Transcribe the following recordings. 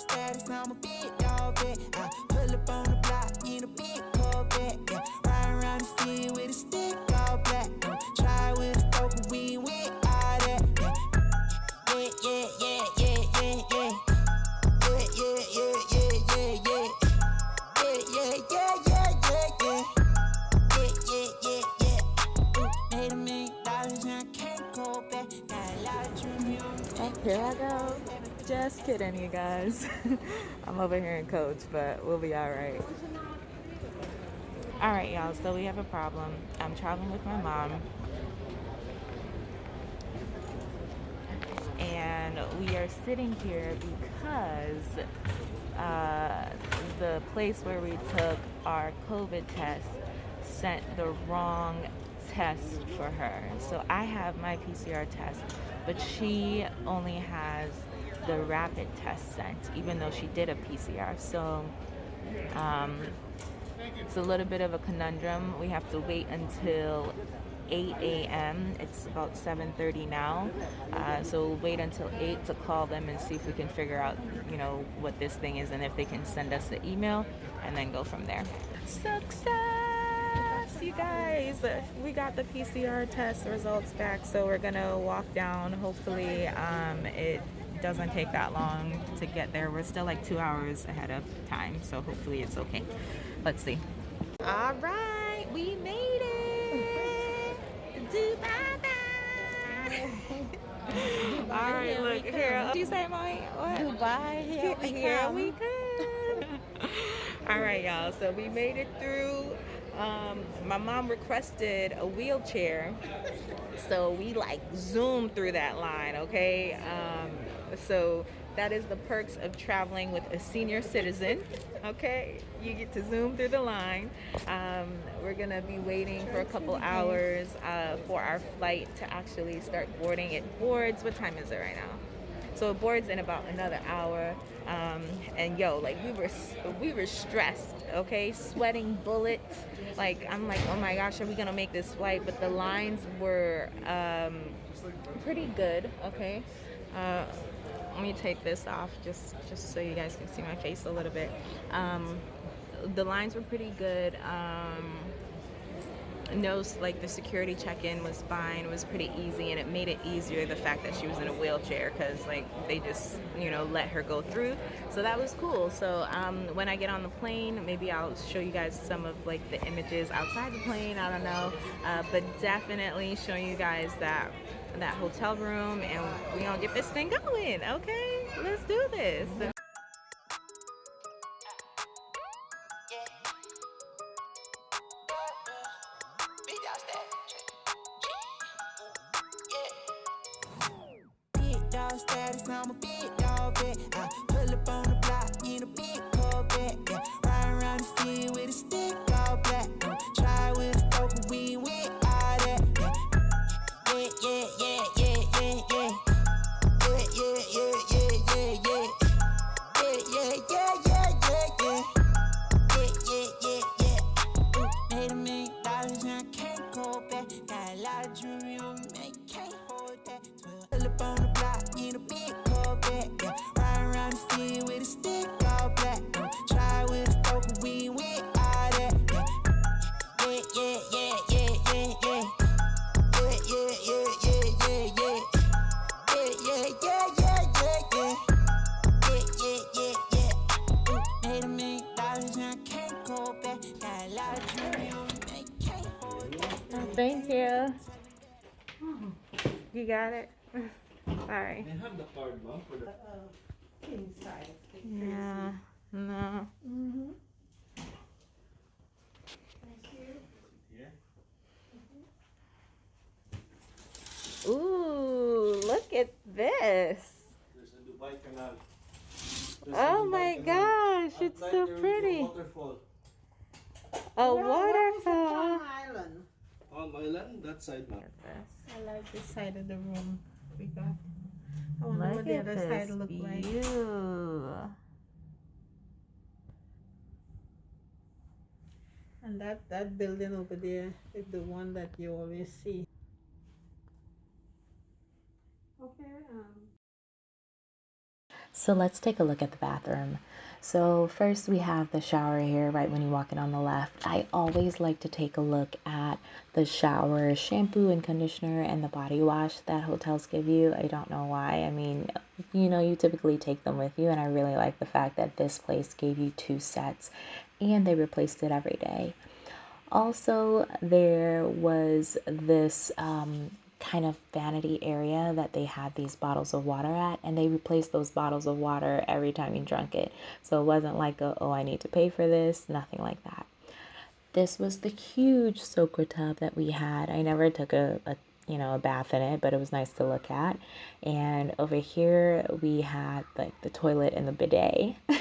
status, I'm a big dog vet. Kidding, you guys. I'm over here in Coach, but we'll be all right. All right, y'all. So we have a problem. I'm traveling with my mom, and we are sitting here because uh, the place where we took our COVID test sent the wrong test for her. So I have my PCR test, but she only has the rapid test sent, even though she did a PCR. So um, it's a little bit of a conundrum. We have to wait until 8 a.m. It's about 7:30 now, uh, so we'll wait until 8 to call them and see if we can figure out, you know, what this thing is and if they can send us the email, and then go from there. Success, you guys! We got the PCR test results back, so we're gonna walk down. Hopefully, um, it doesn't take that long to get there. We're still like two hours ahead of time, so hopefully it's okay. Let's see. All right, we made it. Dubai. All right, look here. What you say, Molly? What? Dubai, here we Here we come. All right, y'all. So we made it through. Um, my mom requested a wheelchair, so we like zoomed through that line. Okay. Um, so that is the perks of traveling with a senior citizen. Okay, you get to zoom through the line. Um, we're gonna be waiting for a couple hours uh, for our flight to actually start boarding. It boards. What time is it right now? So boards in about another hour. Um, and yo, like we were, we were stressed, okay, sweating bullets. Like I'm like, oh my gosh, are we gonna make this flight? But the lines were um, pretty good, okay. Uh, let me take this off just just so you guys can see my face a little bit. Um, the lines were pretty good. Um, no like the security check-in was fine was pretty easy and it made it easier the fact that she was in a wheelchair because like they just you know let her go through. So that was cool. So um, when i get on the plane maybe i'll show you guys some of like the images outside the plane i don't know. Uh, but definitely showing you guys that that hotel room and we gonna get this thing going okay? Let's do this thank you you got it sorry They have the card, ma'am, for the King size. Yeah, no. Mm-hmm. here. Ooh, look at this. There's a Dubai Canal. There's Oh Dubai my Canal. gosh, it's so there will be a pretty. Waterfall. A Palm waterfall. Island. Palm Island, that side, ma'am. I like this side of the room we got. I wonder Look what the other side look like. view. And that, that building over there is the one that you always see. Okay, um, So let's take a look at the bathroom. So first we have the shower here right when you walk in on the left. I always like to take a look at the shower shampoo and conditioner and the body wash that hotels give you. I don't know why. I mean, you know, you typically take them with you and I really like the fact that this place gave you two sets and they replaced it every day. Also, there was this um, kind of vanity area that they had these bottles of water at and they replaced those bottles of water every time you drank it. So it wasn't like a, oh i need to pay for this nothing like that. This was the huge soaker tub that we had. I never took a, a you know a bath in it but it was nice to look at. And over here we had like the toilet and the bidet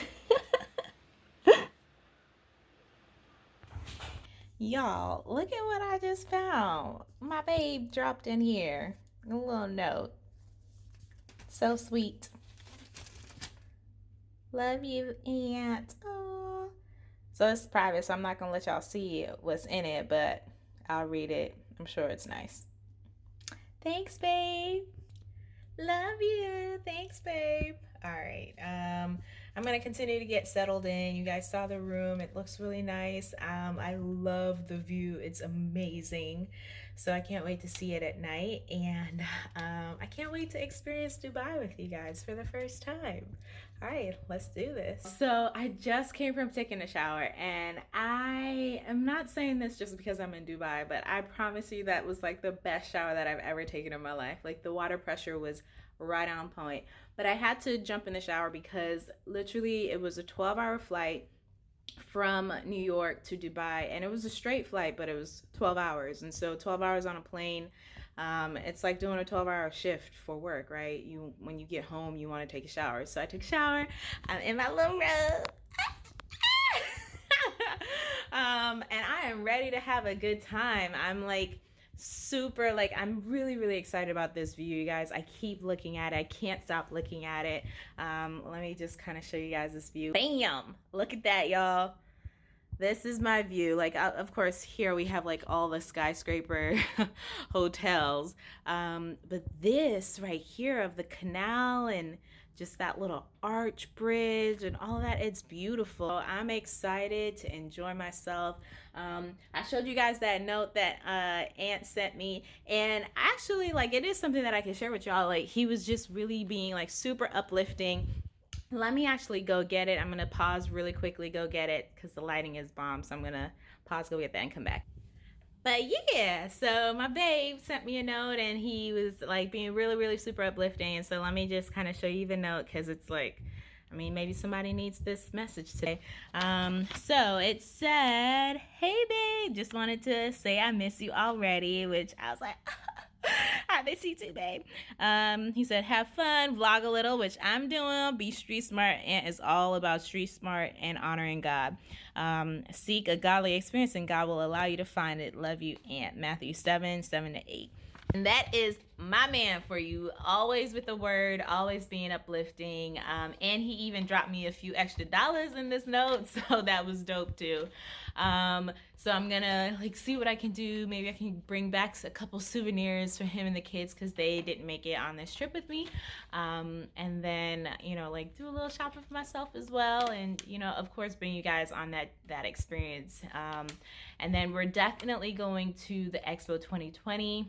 Y'all, look at what I just found. My babe dropped in here a little note. So sweet. Love you, Aunt. Aww. So it's private, so I'm not gonna let y'all see what's in it, but I'll read it. I'm sure it's nice. Thanks, babe. Love you. Thanks, babe. All right. Um, I'm gonna continue to get settled in. You guys saw the room. It looks really nice. Um, I love the view. It's amazing. So I can't wait to see it at night. And um, I can't wait to experience Dubai with you guys for the first time. All right, let's do this. So I just came from taking a shower and I am not saying this just because I'm in Dubai, but I promise you that was like the best shower that I've ever taken in my life. Like the water pressure was right on point. But I had to jump in the shower because literally it was a 12 hour flight from New York to Dubai and it was a straight flight but it was 12 hours. And so 12 hours on a plane um, it's like doing a 12 hour shift for work right? You when you get home you want to take a shower. So I took a shower I'm in my little robe um, and I am ready to have a good time. I'm like super like i'm really really excited about this view you guys. I keep looking at it. I can't stop looking at it. Um let me just kind of show you guys this view. Bam! Look at that y'all. This is my view. Like uh, of course here we have like all the skyscraper hotels. Um but this right here of the canal and just that little arch bridge and all that it's beautiful. I'm excited to enjoy myself. Um, i showed you guys that note that uh, aunt sent me and actually like it is something that i can share with y'all. Like he was just really being like super uplifting. Let me actually go get it. I'm gonna pause really quickly go get it because the lighting is bomb so i'm gonna pause go get that and come back but yeah, so my babe sent me a note and he was like being really, really super uplifting. And so let me just kind of show you the note because it's like, I mean, maybe somebody needs this message today. Um, so it said, Hey babe, just wanted to say I miss you already, which I was like, I miss you too, babe. Um, he said, have fun, vlog a little, which I'm doing. Be street smart. And it's all about street smart and honoring God. Um, seek a godly experience, and God will allow you to find it. Love you, Aunt. Matthew 7 7 to 8. And that is my man for you. Always with the word, always being uplifting. Um, and he even dropped me a few extra dollars in this note, so that was dope too. Um, so I'm gonna like see what I can do. Maybe I can bring back a couple souvenirs for him and the kids because they didn't make it on this trip with me. Um, and then you know like do a little shopping for myself as well, and you know of course bring you guys on that that experience. Um, and then we're definitely going to the Expo 2020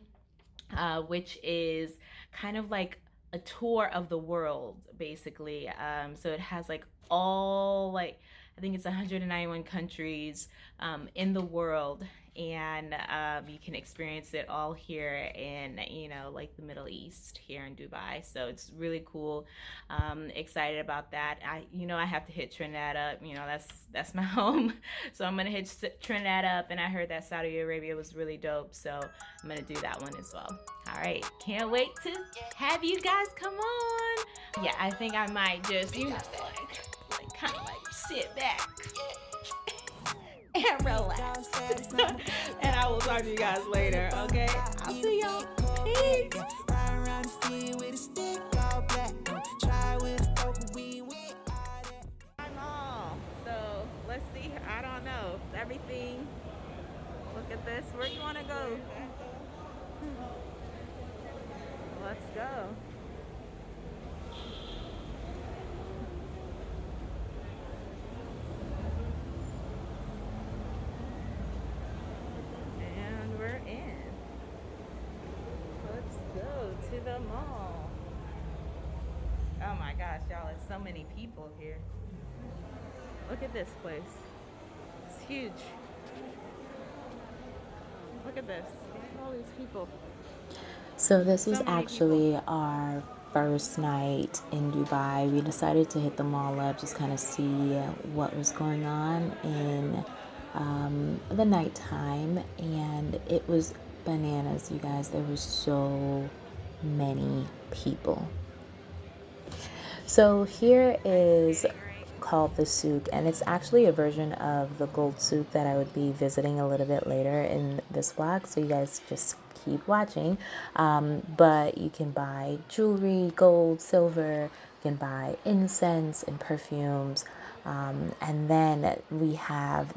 uh, which is kind of like a tour of the world, basically. Um, so it has like all like I think it's 191 countries um, in the world, and um, you can experience it all here in you know like the Middle East here in Dubai. So it's really cool. Um, excited about that. I you know I have to hit Trinidad up. You know that's that's my home. So I'm gonna hit Trinidad up, and I heard that Saudi Arabia was really dope. So I'm gonna do that one as well. All right, can't wait to have you guys come on. Yeah, I think I might just you know like like kind of like sit back and relax. and I will talk to you guys later, okay? I'll see y'all. Peace. I'm all. So let's see. I don't know. Everything. Look at this. Where you want to go? Let's go. so many people here. Look at this place. It's huge. Look at this. Look at all these people. So this was So actually our first night in Dubai. We decided to hit the mall up, just kind of see what was going on in um, the nighttime, and it was bananas, you guys. There was so many people. So here is called the souk and it's actually a version of the gold souk that I would be visiting a little bit later in this vlog so you guys just keep watching. Um, but you can buy jewelry gold silver you can buy incense and perfumes. Um, and then we have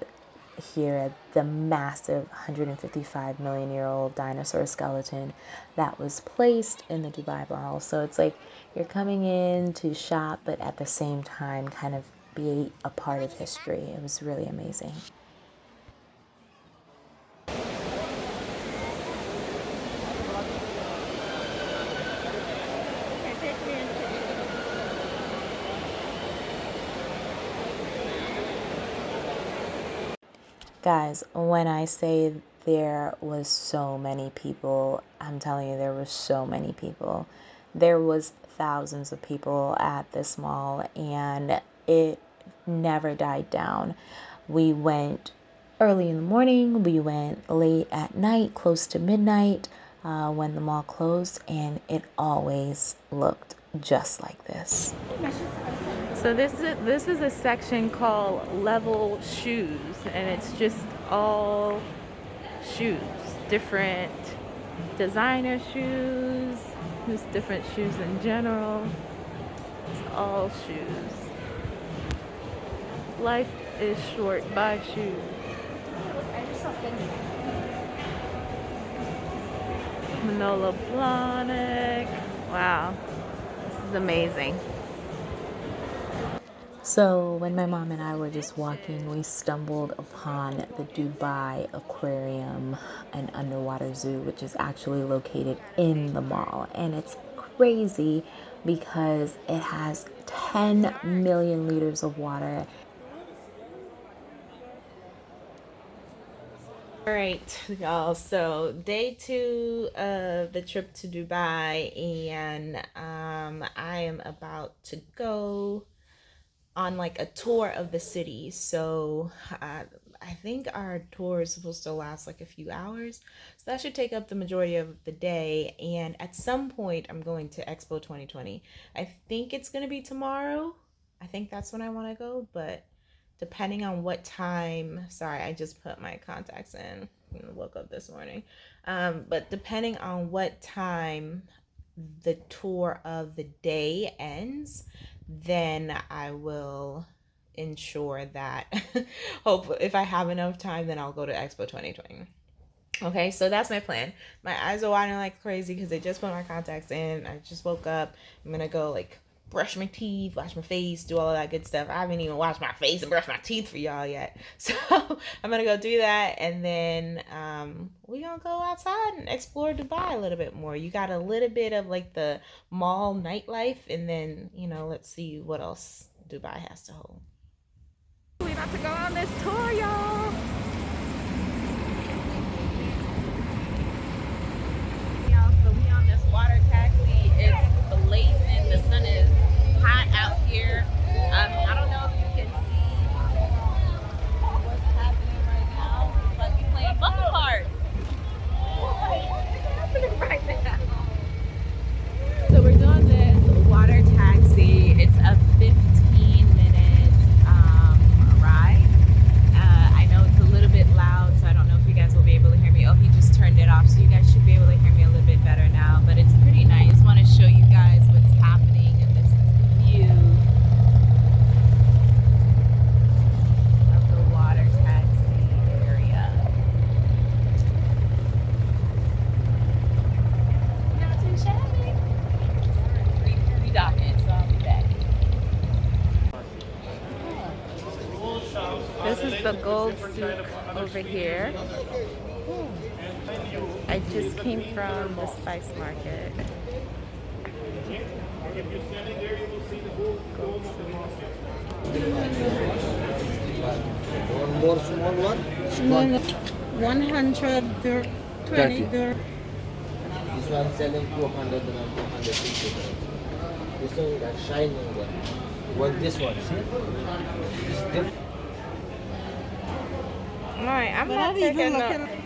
here at the massive 155 million year old dinosaur skeleton that was placed in the Dubai Mall. So it's like you're coming in to shop, but at the same time, kind of be a part of history. It was really amazing. Guys, when I say there was so many people, I'm telling you, there were so many people. There was thousands of people at this mall, and it never died down. We went early in the morning, we went late at night, close to midnight uh, when the mall closed, and it always looked just like this. So this is this is a section called level shoes, and it's just all shoes, different designer shoes, just different shoes in general. It's all shoes. Life is short. Buy shoes. Manolo Blahnik. Wow, this is amazing. So, when my mom and I were just walking, we stumbled upon the Dubai Aquarium and Underwater Zoo, which is actually located in the mall. And it's crazy because it has 10 million liters of water. All right, y'all. So day two of the trip to Dubai, and um, I am about to go on like a tour of the city. So uh, I think our tour is supposed to last like a few hours. So that should take up the majority of the day. And at some point, I'm going to Expo 2020. I think it's going to be tomorrow. I think that's when I want to go, but depending on what time sorry i just put my contacts in woke up this morning um, but depending on what time the tour of the day ends then i will ensure that hope if i have enough time then i'll go to expo 2020 okay so that's my plan. My eyes are watering like crazy because i just put my contacts in. I just woke up. I'm gonna go like brush my teeth, wash my face, do all of that good stuff. I haven't even washed my face and brushed my teeth for y'all yet. So I'm gonna go do that and then um we gonna go outside and explore Dubai a little bit more. You got a little bit of like the mall nightlife and then, you know, let's see what else Dubai has to hold. We about to go on this tour, y'all. So we on this water taxi. It's blazing. The sun is hot out here. Um, I don't know if you can see what's happening right now. It's like we playing bumper cars. What's happening right now? So we're doing this water taxi. It's a 15 minute um, ride. Uh, I know it's a little bit loud, so I don't know if you guys will be able to hear me. Oh, he just turned it off, so you guys should be able to hear me a little bit better now. But it's pretty nice. Want to show you guys what's happening, and this is the view of the water taxi area. Not too shabby. Three docking, so I'll be back. This is the gold souk over here. I just came from the spice market. One more small one. No, no. 100 dir- 20 Thirty. This one selling 200 and 250. This one that shining one. What this one? See? It's different. All right, I'm But not even taking looking.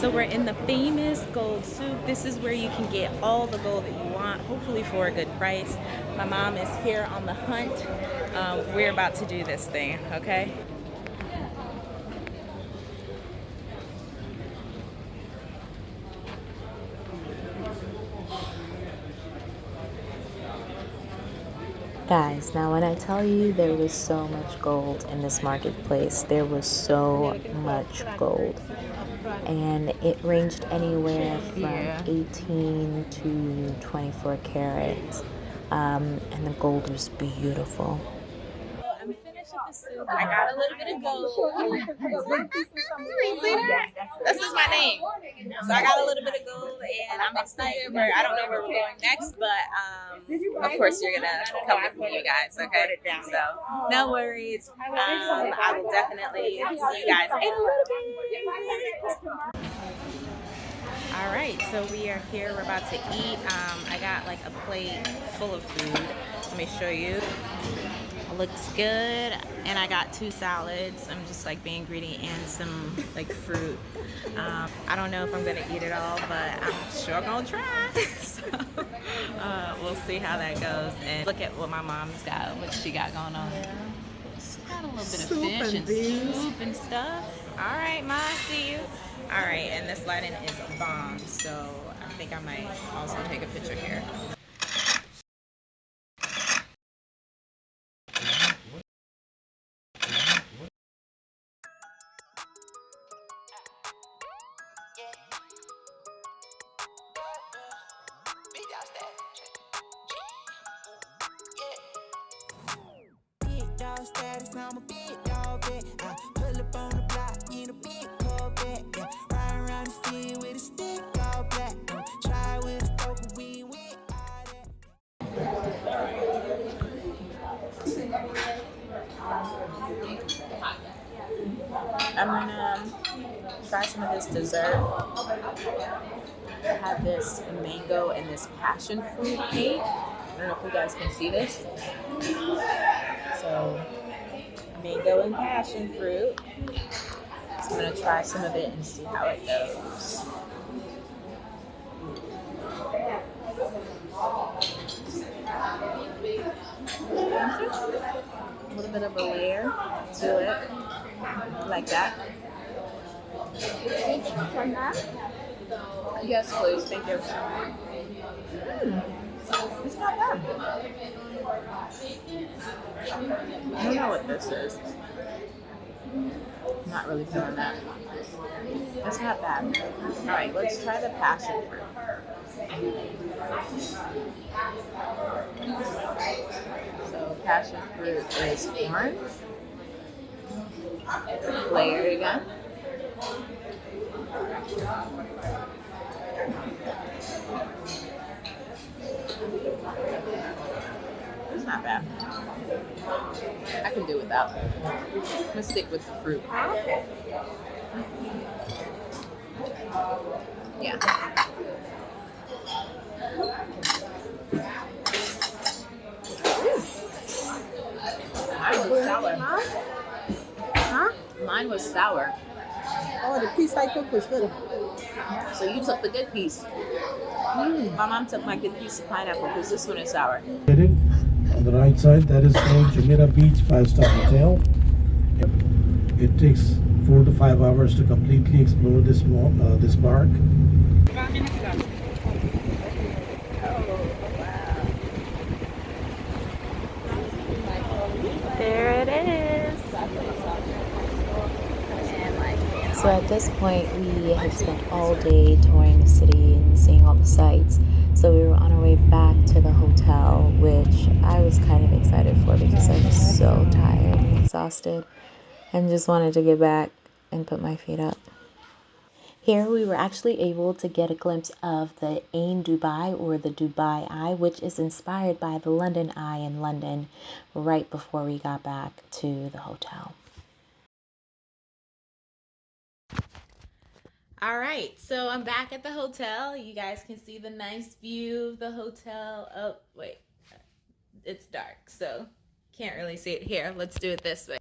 So we're in the famous gold souk. This is where you can get all the gold that you want, hopefully for a good price. My mom is here on the hunt. Um, we're about to do this thing, okay? Guys, now when I tell you there was so much gold in this marketplace, there was so much gold. And it ranged anywhere from 18 to 24 carats. Um, and the gold was beautiful. I'm finished with the souk. I got a little bit of gold. See that? This is my name. So I got a little bit of gold, and I'm excited. Where I don't know where we're going next, but um, of course you're gonna come with me, you guys. Okay? So no worries. Um, I will definitely see you guys in a little bit. All right, so we are here. We're about to eat. Um, I got like a plate full of food. Let me show you. Looks good. And I got two salads. I'm just like being greedy and some like fruit. Um, I don't know if I'm gonna eat it all, but I'm sure gonna try. so, uh, we'll see how that goes. And look at what my mom's got, what she got going on. Got a little bit Soup of fish and and, soup and stuff. All right, Ma, see you. All right, and this lighting is a bomb, so I think I might also take a picture here. I'm gonna um, try some of this dessert. I have this mango and this passion fruit cake. I don't know if you guys can see this. So, mango and passion fruit. So I'm gonna try some of it and see how it goes. A little bit of a layer to it, like that. Yes, please. Thank you. Mm, it's not bad. I don't know what this is. Not really feeling that. It's not bad. All right, let's try the passion fruit. Passion fruit is orange. Layered again. It's not bad. I can do without. I'm gonna stick with the fruit. Yeah. Sour. Oh, the piece I took was good. So you took the good piece. My mom took my good piece of pineapple because this one is sour. Located On the right side, that is called Jumeirah Beach Five Star Hotel. It takes four to five hours to completely explore this uh, this park. There it is. And like So at this point, we had spent all day touring the city and seeing all the sights. So we were on our way back to the hotel, which I was kind of excited for because I was so tired and exhausted and just wanted to get back and put my feet up. Here we were actually able to get a glimpse of the Ain Dubai or the Dubai Eye, which is inspired by the London Eye in London right before we got back to the hotel. All right, so I'm back at the hotel. You guys can see the nice view of the hotel. Oh, wait, it's dark, so can't really see it here. Let's do it this way.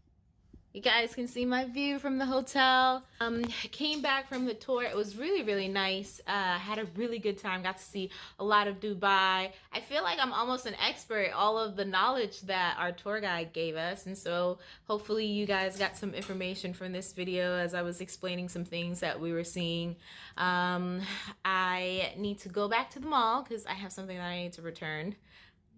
You guys can see my view from the hotel. Um, came back from the tour. It was really, really nice. Uh, had a really good time. Got to see a lot of Dubai. I feel like I'm almost an expert. All of the knowledge that our tour guide gave us. And so hopefully you guys got some information from this video as I was explaining some things that we were seeing. Um, I need to go back to the mall because I have something that I need to return.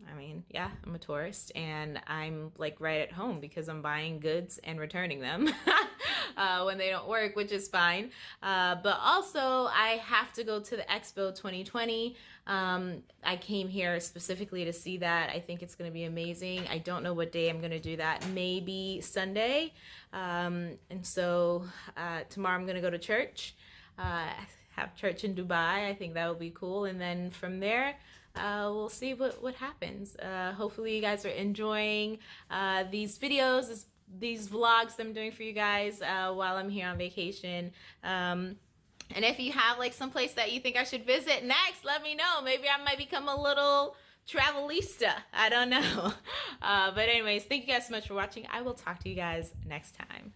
I mean, yeah, I'm a tourist and I'm like right at home because I'm buying goods and returning them uh, when they don't work, which is fine. Uh, but also, I have to go to the Expo 2020. Um, I came here specifically to see that. I think it's going to be amazing. I don't know what day I'm going to do that. Maybe Sunday. Um, and so uh, tomorrow I'm going to go to church, uh, have church in Dubai. I think that will be cool. And then from there, uh, we'll see what, what happens. Uh, hopefully you guys are enjoying uh, these videos, this, these vlogs I'm doing for you guys uh, while I'm here on vacation. Um, and if you have like some place that you think I should visit next, let me know. Maybe I might become a little travelista. I don't know. Uh, but anyways, thank you guys so much for watching. I will talk to you guys next time.